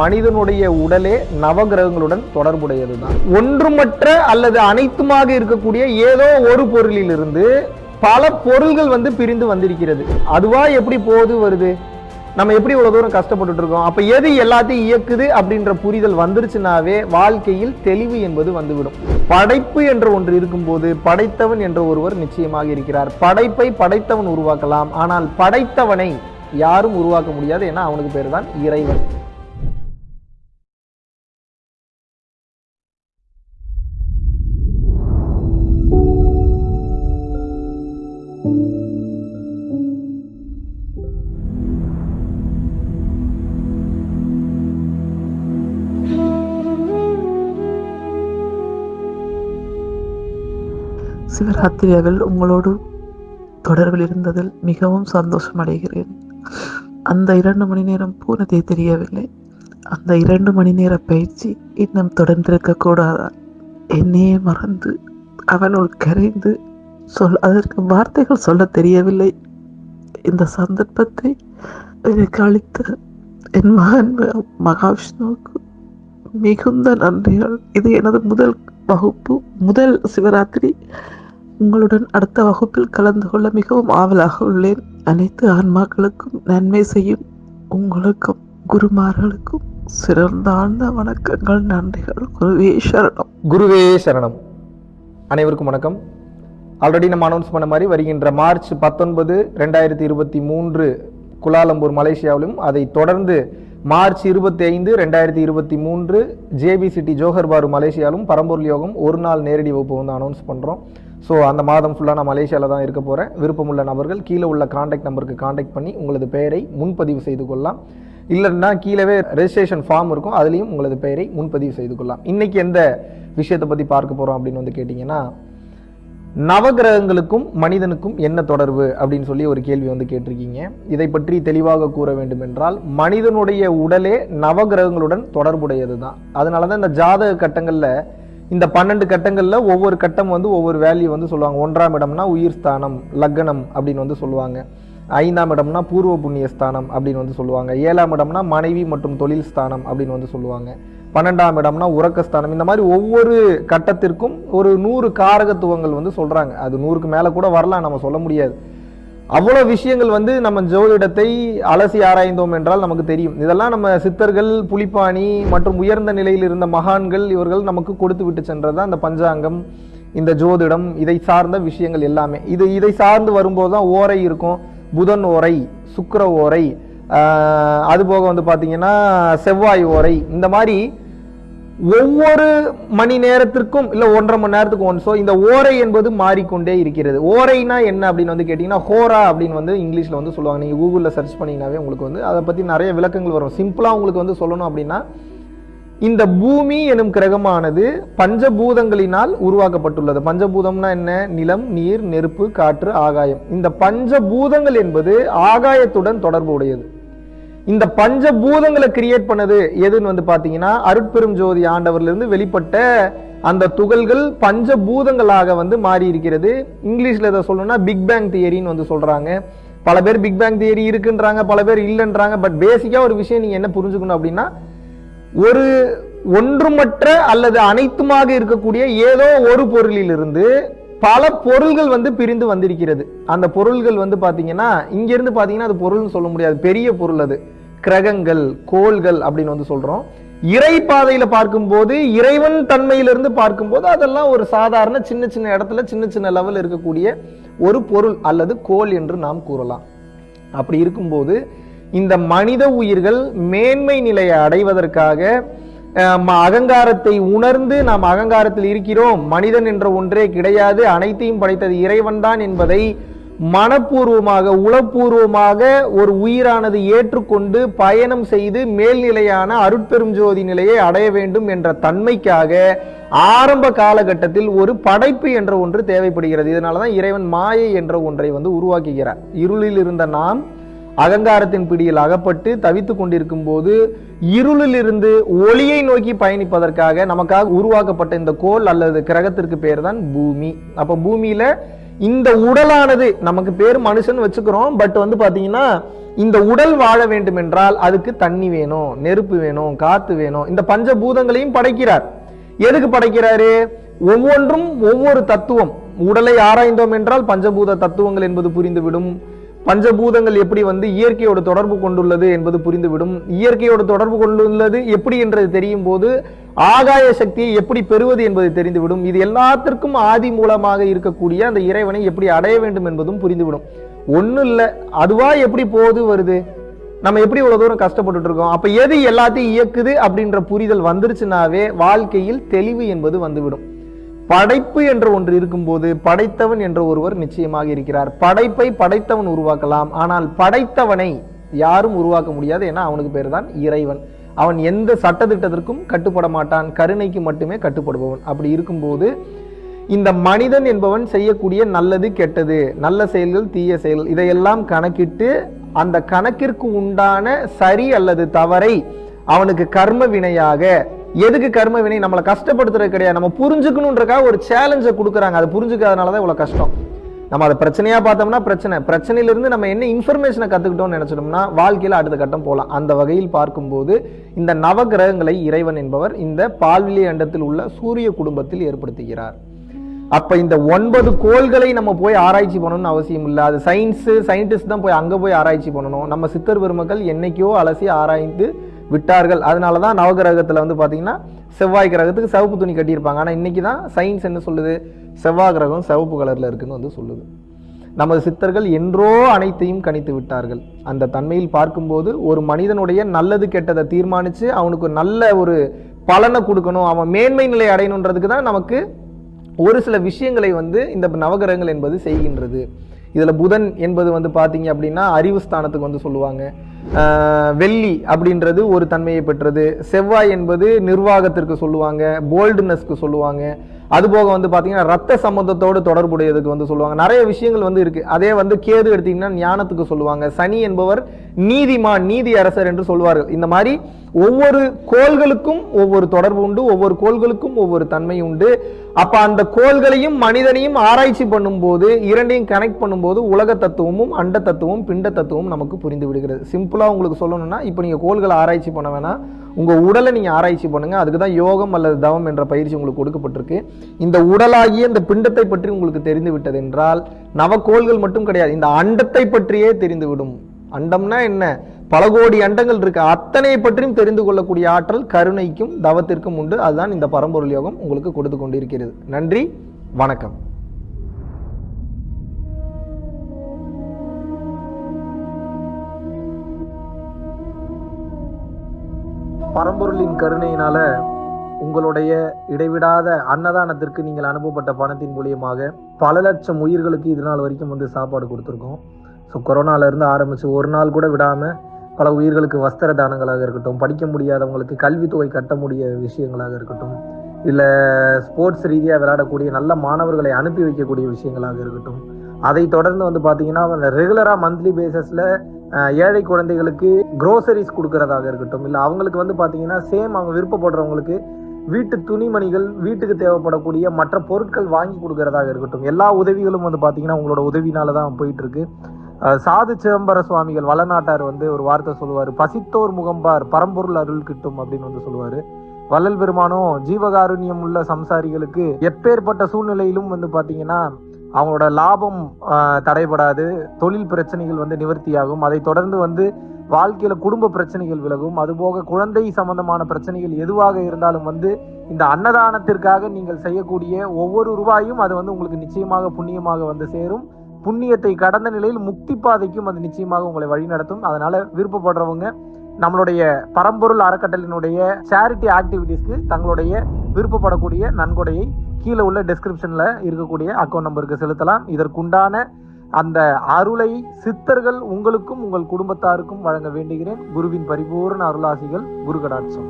மனிதனுடைய உடலே நவகிரகங்களுடன் தொடர்புடையது தான் ஒன்றுமற்ற அல்லது அனைத்துமாக இருக்கக்கூடிய ஏதோ ஒரு பொருளிலிருந்து பல பொருள்கள் வந்து பிரிந்து வந்திருக்கிறது. அதுவா எப்படி போகுது வருது? நம்ம எப்படி இவ்வளோ தூரம் கஷ்டப்பட்டுட்டு இருக்கோம்? அப்போ எது எல்லாத்தையும் இயக்குது அப்படின்ற புரிதல் வந்துருச்சுனாவே வாழ்க்கையில் தெளிவு என்பது வந்துவிடும். படைப்பு என்ற ஒன்று இருக்கும்போது படைத்தவன் என்ற ஒருவர் நிச்சயமாக இருக்கிறார். படைப்பை படைத்தவன் உருவாக்கலாம். ஆனால் படைத்தவனை யாரும் உருவாக்க முடியாது ஏன்னா அவனுக்கு பேர் தான் இறைவன். சிவராத்திரியாவில் உங்களோடு தொடர்பில் இருந்ததில் மிகவும் சந்தோஷம் அடைகிறேன் அந்த இரண்டு மணி நேரம் போனதே தெரியவில்லை. அந்த இரண்டு மணி நேர பயிற்சி இன்னும் தொடர்ந்திருக்க கூடாதா? என்னையே மறந்து அவனுள் கரைந்து சொல் அதற்கு வார்த்தைகள் சொல்ல தெரியவில்லை. இந்த சந்தர்ப்பத்தை எனக்கு அளித்த என் மகன் மகாவிஷ்ணுவுக்கு மிகுந்த நன்றிகள். இது எனது முதல் வகுப்பு முதல் சிவராத்திரி. உங்களுடன் அடுத்த வகுப்பில் கலந்து கொள்ள மிகவும் ஆவலாக உள்ளேன். அனைத்து ஆன்மாக்களுக்கும் நன்மை செய்யும். உங்களுக்கும் குருமார்களுக்கும் சிறந்தாழ்ந்த வணக்கங்கள் நன்றிகள். குருவே சரணம். குருவே சரணம். அனைவருக்கும் வணக்கம். ஆல்ரெடி நம்ம அனௌன்ஸ் பண்ண மாதிரி வருகின்ற மார்ச் பத்தொன்பது ரெண்டாயிரத்தி இருபத்தி மூன்று குலாலம்பூர் மலேசியாவிலும் அதை தொடர்ந்து மார்ச் இருபத்தி ஐந்து ரெண்டாயிரத்தி இருபத்தி மூன்று ஜேபி சிட்டி ஜோஹர் பாரு மலேசியாவிலும் பரம்பூர் யோகம் ஒரு நாள் நேரடி வகுப்பு வந்து அனௌன்ஸ் பண்ணுறோம் ஸோ அந்த மாதம் ஃபுல்லாக நான் மலேசியாவில் தான் இருக்க போகிறேன் விருப்பமுள்ள நபர்கள் கீழே உள்ள காண்டாக்ட் நம்பருக்கு காண்டாக்ட் பண்ணி உங்களது பெயரை முன்பதிவு செய்து கொள்ளலாம். இல்லைன்னா கீழவே ரெஜிஸ்ட்ரேஷன் ஃபார்ம் இருக்கும். அதுலேயும் உங்களது பெயரை முன்பதிவு செய்து கொள்ளலாம். இன்றைக்கி எந்த விஷயத்தை பற்றி பார்க்க போகிறோம் அப்படின்னு வந்து கேட்டிங்கன்னா நவகிரகங்களுக்கும் மனிதனுக்கும் என்ன தொடர்பு அப்படின்னு சொல்லி ஒரு கேள்வி வந்து கேட்டிருக்கீங்க. இதை பற்றி தெளிவாக கூற வேண்டும் என்றால் மனிதனுடைய உடலே நவகிரகங்களுடன் தொடர்புடையது தான் அதனால தான் இந்த ஜாதக கட்டங்களில் இந்த பன்னெண்டு கட்டங்களில் ஒவ்வொரு கட்டம் வந்து ஒவ்வொரு வேல்யூ வந்து சொல்லுவாங்க. ஒன்றாம் இடம்னா உயிர் ஸ்தானம் லக்னம் அப்படின்னு வந்து சொல்லுவாங்க. ஐந்தாம் இடம்னா பூர்வ புண்ணிய ஸ்தானம் அப்படின்னு வந்து சொல்லுவாங்க. ஏழாம் இடம்னா மனைவி மற்றும் தொழில் ஸ்தானம் அப்படின்னு வந்து சொல்லுவாங்க. பன்னெண்டாம் இடம்னா உறக்கஸ்தானம் இந்த மாதிரி ஒவ்வொரு கட்டத்திற்கும் ஒரு நூறு காரகத்துவங்கள் வந்து சொல்கிறாங்க அது நூறுக்கு மேலே கூட வரலாம் நம்ம சொல்ல முடியாது. அவ்வளோ விஷயங்கள் வந்து நம்ம ஜோதிடத்தை அலசி ஆராய்ந்தோம் என்றால் நமக்கு தெரியும். இதெல்லாம் நம்ம சித்தர்கள் புலிப்பாணி மற்றும் உயர்ந்த நிலையில் இருந்த மகான்கள் இவர்கள் நமக்கு கொடுத்து விட்டு சென்றது தான் அந்த பஞ்சாங்கம் இந்த ஜோதிடம் இதை சார்ந்த விஷயங்கள் எல்லாமே. இது இதை சார்ந்து வரும்போது தான் ஓரை இருக்கும். புதன் ஓரை சுக்கர ஓரை அதுபோக வந்து பார்த்திங்கன்னா செவ்வாய் ஓரை இந்த மாதிரி ஒவ்வொரு மணி நேரத்திற்கும் இல்லை ஒன்றரை மணி நேரத்துக்கு ஒன் ஸோ இந்த ஓரை என்பது மாறிக்கொண்டே இருக்கிறது. ஓரைனா என்ன அப்படின்னு வந்து கேட்டிங்கன்னா ஹோரா அப்படின்னு வந்து இங்கிலீஷில் வந்து சொல்லுவாங்க. நீங்கள் கூகுளில் சர்ச் பண்ணிங்கனாவே உங்களுக்கு வந்து அதை பற்றி நிறைய விளக்கங்கள் வரும். சிம்பிளாக உங்களுக்கு வந்து சொல்லணும் அப்படின்னா இந்த பூமி எனும் கிரகமானது பஞ்சபூதங்களினால் உருவாக்கப்பட்டுள்ளது. பஞ்சபூதம்னா என்ன? நிலம் நீர் நெருப்பு காற்று ஆகாயம். இந்த பஞ்சபூதங்கள் என்பது ஆகாயத்துடன் தொடர்பு உடையது இந்த பஞ்ச பூதங்களை கிரியேட் பண்ணது எதுன்னு வந்து பார்த்தீங்கன்னா அருட்பெரும் ஜோதி ஆண்டவர்லேருந்து வெளிப்பட்ட அந்த துகள்கள் பஞ்ச பூதங்களாக வந்து மாறி இருக்கிறது இங்கிலீஷில் இதை சொல்லணும்னா பிக் பேங் தியரின்னு வந்து சொல்கிறாங்க பல பேர் பிக் பேங் தியரி இருக்குன்றாங்க பல பேர் இல்லைன்றாங்க பட் பேசிக்காக ஒரு விஷயம் நீங்கள் என்ன புரிஞ்சுக்கணும் அப்படின்னா ஒரு ஒன்றுமற்ற அல்லது அனைத்துமாக இருக்கக்கூடிய ஏதோ ஒரு பொருளிலிருந்து பல பொருள்கள் வந்து பிரிந்து வந்திருக்கிறது. அந்த பொருள்கள் வந்து பாத்தீங்கன்னா இங்க இருந்து பாத்தீங்கன்னா அது பொருள்னு சொல்ல முடியாது. பெரிய பொருள் அது. கிரகங்கள் கோள்கள் அப்படின்னு வந்து சொல்றோம். இறை பாதையில பார்க்கும்போது இறைவன் தன்மையிலிருந்து பார்க்கும்போது அதெல்லாம் ஒரு சாதாரண சின்ன சின்ன இடத்துல சின்ன சின்ன லெவல் இருக்கக்கூடிய ஒரு பொருள் அல்லது கோள் என்று நாம் கூறலாம். அப்படி இருக்கும்போது இந்த மனித உயிர்கள் மேன்மை நிலையை அடைவதற்காக அகங்காரத்தை உணர்ந்து நாம் அகங்காரத்தில் இருக்கிறோம். மனிதன் என்ற ஒன்றே கிடையாது. அனைத்தையும் படைத்தது இறைவன்தான் என்பதை மனப்பூர்வமாக உளப்பூர்வமாக ஒரு உயிரானது ஏற்றுக்கொண்டு பயணம் செய்து மேல்நிலையான அருட்பெரும் ஜோதி நிலையை அடைய வேண்டும் என்ற தன்மைக்காக ஆரம்ப காலகட்டத்தில் ஒரு படைப்பு என்ற ஒன்று தேவைப்படுகிறது. இதனால தான் இறைவன் மாயை என்ற ஒன்றை வந்து உருவாக்குகிறார். இருளில் இருந்த நாம் அகங்காரத்தின் பிடியில் அகப்பட்டு தவித்துக் கொண்டிருக்கும் போது இருளிலிருந்து ஒளியை நோக்கி பயணிப்பதற்காக நமக்காக உருவாக்கப்பட்ட இந்த கோல் அல்லது கிரகத்திற்கு பேர் தான் பூமி. அப்போ பூமியில இந்த உடலானது நமக்கு பேர் மனுஷன் வச்சுக்கிறோம் பட் வந்து பார்த்தீங்கன்னா இந்த உடல் வாழ வேண்டும் என்றால் அதுக்கு தண்ணி வேணும் நெருப்பு வேணும் காத்து வேணும். இந்த பஞ்சபூதங்களையும் படைக்கிறார். எதுக்கு படைக்கிறாரு? ஒவ்வொன்றும் ஒவ்வொரு தத்துவம். உடலை ஆராய்ந்தோம் என்றால் பஞ்சபூத தத்துவங்கள் என்பது புரிந்துவிடும். பஞ்சபூதங்கள் எப்படி வந்து இயற்கையோடு தொடர்பு கொண்டுள்ளது என்பது புரிந்துவிடும். இயற்கையோடு தொடர்பு கொண்டுள்ளது எப்படி என்றது தெரியும் போது ஆகாய சக்தியை எப்படி பெறுவது என்பது தெரிந்துவிடும். இது எல்லாத்திற்கும் ஆதி மூலமாக இருக்கக்கூடிய அந்த இறைவனை எப்படி அடைய வேண்டும் என்பதும் புரிந்துவிடும். ஒன்றும் இல்லை அதுவா எப்படி போகுது வருது? நம்ம எப்படி இவ்வளோ தூரம் கஷ்டப்பட்டு இருக்கோம்? அப்போ எது எல்லாத்தையும் இயக்குது அப்படின்ற புரிதல் வந்துருச்சுனாவே வாழ்க்கையில் தெளிவு என்பது வந்துவிடும். படைப்பு என்ற ஒன்று இருக்கும்போது படைத்தவன் என்ற ஒருவர் நிச்சயமாக இருக்கிறார். படைப்பை படைத்தவன் உருவாக்கலாம். ஆனால் படைத்தவனை யாரும் உருவாக்க முடியாது ஏன்னா அவனுக்கு பேர் தான் இறைவன். அவன் எந்த சட்டத்திட்டத்திற்கும் கட்டுப்பட மாட்டான். கருணைக்கு மட்டுமே கட்டுப்படுபவன். அப்படி இருக்கும்போது இந்த மனிதன் என்பவன் செய்யக்கூடிய நல்லது கெட்டது நல்ல செயல்கள் தீய செயல்கள் இதையெல்லாம் கணக்கிட்டு அந்த கணக்கிற்கு உண்டான சரி அல்லது தவறை அவனுக்கு கர்ம வினையாக எதுக்கு கர்ம வினை? நம்மளை கஷ்டப்படுத்துறது கிடையாது. நம்ம புரிஞ்சுக்கணுன்றக்காக ஒரு சேலஞ்சை கொடுக்குறாங்க. அதை புரிஞ்சுக்காதனால தான் இவ்வளோ கஷ்டம். நம்ம அதை பிரச்சனையாக பார்த்தோம்னா பிரச்சனை. பிரச்சனையிலிருந்து நம்ம என்ன இன்ஃபர்மேஷனை கற்றுக்கிட்டோம்னு நினச்சிட்டோம்னா வாழ்க்கையில் அடுத்த கட்டம் போகலாம். அந்த வகையில் பார்க்கும்போது இந்த நவகிரகங்களை இறைவன் என்பவர் இந்த பால்வெளி அண்டத்தில் உள்ள சூரிய குடும்பத்தில் ஏற்படுத்துகிறார். அப்போ இந்த ஒன்பது கோள்களை நம்ம போய் ஆராய்ச்சி பண்ணணும்னு அவசியம் இல்லை. அது சயின்ஸு சயின்டிஸ்ட் தான் போய் அங்கே போய் ஆராய்ச்சி பண்ணணும். நம்ம சித்தர் பெருமக்கள் என்னைக்கோ அலசி ஆராய்ந்து விட்டார்கள். அதனால தான் நவகிரகத்தில் வந்து பார்த்தீங்கன்னா செவ்வாய் கிரகத்துக்கு சிவப்பு துணி கட்டியிருப்பாங்க. ஆனால் இன்றைக்கி தான் சயின்ஸ் என்ன சொல்லுது? செவ்வாய் கிரகம் சிவப்பு கலரில் இருக்குன்னு வந்து சொல்லுது. நமது சித்தர்கள் என்றோ அனைத்தையும் கணித்து விட்டார்கள். அந்த தன்மையில் பார்க்கும்போது ஒரு மனிதனுடைய நல்லது கெட்டதை தீர்மானித்து அவனுக்கு நல்ல ஒரு பலனை கொடுக்கணும் அவன் மேன்மை நிலை அடையணுன்றதுக்கு தான் நமக்கு ஒரு சில விஷயங்களை வந்து இந்த நவகிரகங்கள் என்பது செய்கின்றது. இதில் புதன் என்பது வந்து பார்த்தீங்க அப்படின்னா அறிவு ஸ்தானத்துக்கு வந்து சொல்லுவாங்க. வெள்ளி அப்படின்றது ஒரு தன்மையை பெற்றது. செவ்வாய் என்பது நிர்வாகத்திற்கு சொல்லுவாங்க போல்டுனஸ்க்கு சொல்லுவாங்க. அதுபோக வந்து பார்த்தீங்கன்னா ரத்த சம்பந்தத்தோடு தொடர்புடையதுக்கு வந்து சொல்லுவாங்க. நிறைய விஷயங்கள் வந்து இருக்கு. அதே வந்து கேது எடுத்தீங்கன்னா ஞானத்துக்கு சொல்லுவாங்க. சனி என்பவர் நீதிமான் நீதி அரசர் என்று சொல்வார்கள். இந்த மாதிரி ஒவ்வொரு கோள்களுக்கும் ஒவ்வொரு தொடர்பு உண்டு ஒவ்வொரு கோள்களுக்கும் ஒவ்வொரு தன்மை உண்டு. அப்ப அந்த கோள்களையும் மனிதனையும் ஆராய்ச்சி பண்ணும்போது இரண்டையும் கனெக்ட் பண்ணும்போது உலக தத்துவமும் அண்ட தத்துவமும் பிண்ட தத்துவமும் நமக்கு புரிந்து விடுகிறது. சிம்பிளா உங்களுக்கு சொல்லணும்னா இப்போ நீங்க கோள்களை ஆராய்ச்சி பண்ண வேணாம் உங்க உடலை நீங்க ஆராய்ச்சி பண்ணுங்க. அதுக்கு தான் யோகம் அல்லது தவம் என்ற பயிற்சி உங்களுக்கு கொடுக்கப்பட்டிருக்கு. இந்த உடலாகிய இந்த பிண்டத்தை பற்றி உங்களுக்கு தெரிந்து விட்டது என்றால் நவக்கோள்கள் மட்டும் கிடையாது இந்த அண்டத்தை பற்றியே தெரிந்துவிடும் அண்டம்னா என்ன? பல கோடி அண்டங்கள் இருக்கு. அத்தனை பற்றியும் தெரிந்து கொள்ளக்கூடிய ஆற்றல் கருணைக்கும் தவத்திற்கும் உண்டு. அதுதான் இந்த பரம்பொருள் யோகம் உங்களுக்கு கொடுத்து கொண்டிருக்கிறது. நன்றி வணக்கம். பரம்பொருளின் கருணையினால உங்களுடைய இடைவிடாத அன்னதானத்திற்கு நீங்கள் அனுப்பப்பட்ட பணத்தின் மூலியமாக பல லட்சம் உயிர்களுக்கு இது நாள் வரைக்கும் வந்து சாப்பாடு கொடுத்துருக்கோம். ஸோ கொரோனால ஆரம்பித்து ஒரு நாள் கூட விடாமல் பல உயிர்களுக்கு வஸ்திர தானங்களாக இருக்கட்டும் படிக்க முடியாதவங்களுக்கு கல்வித்தொகை கட்ட முடிய விஷயங்களாக இருக்கட்டும் இல்லை ஸ்போர்ட்ஸ் ரீதியாக விளையாடக்கூடிய நல்ல மாணவர்களை அனுப்பி வைக்கக்கூடிய விஷயங்களாக இருக்கட்டும். அதை தொடர்ந்து வந்து பார்த்தீங்கன்னா ரெகுலராக மந்த்லி பேசஸில் ஏழை குழந்தைகளுக்கு க்ரோசரிஸ் கொடுக்கறதாக இருக்கட்டும் இல்லை அவங்களுக்கு வந்து பார்த்தீங்கன்னா சேம் அவங்க விருப்பப்படுறவங்களுக்கு வீட்டு துணிமணிகள் வீட்டுக்கு தேவைப்படக்கூடிய மற்ற பொருட்கள் வாங்கி கொடுக்கறதாக இருக்கட்டும். எல்லா உதவிகளும் வந்து பார்த்தீங்கன்னா உங்களோட உதவினால தான் போயிட்டு இருக்கு. சாது சிதம்பர சுவாமிகள் வளநாட்டார் வந்து ஒரு வார்த்தை சொல்லுவார். பசித்தோர் முகம்பார் பரம்பொருள் அருள் கிட்டும் அப்படின்னு வந்து சொல்லுவார். வள்ளல் பெருமானும் ஜீவகாருண்யம் உள்ள சம்சாரிகளுக்கு எப்பேற்பட்ட சூழ்நிலையிலும் வந்து பார்த்தீங்கன்னா அவங்களோட லாபம் தடைபடாது தொழில் பிரச்சனைகள் வந்து நிவர்த்தியாகும். அதை தொடர்ந்து வந்து வாழ்க்கையில குடும்ப பிரச்சனைகள் விலகும். அதுபோக குழந்தை சம்பந்தமான பிரச்சனைகள் எதுவாக இருந்தாலும் வந்து இந்த அன்னதானத்திற்காக நீங்கள் செய்யக்கூடிய ஒவ்வொரு ரூபாயும் அது வந்து உங்களுக்கு நிச்சயமாக புண்ணியமாக வந்து சேரும். புண்ணியத்தை கடந்த நிலையில் முக்தி பாதைக்கும் அது நிச்சயமாக உங்களை வழிநடத்தும் அதனால விருப்பப்படுறவங்க நம்மளுடைய பரம்பொருள் அறக்கட்டளினுடைய சேரிட்டி ஆக்டிவிட்டீஸ்க்கு தங்களுடைய விருப்பப்படக்கூடிய நன்கொடையை கீழே உள்ள டிஸ்கிரிப்ஷனில் இருக்கக்கூடிய அக்கௌண்ட் நம்பருக்கு செலுத்தலாம். இதற்குண்டான அந்த அருளை சித்தர்கள் உங்களுக்கும் உங்கள் குடும்பத்தாருக்கும் வழங்க வேண்டுகிறேன். குருவின் பரிபூர்ண அருளாசிகள் குரு கடாட்சம்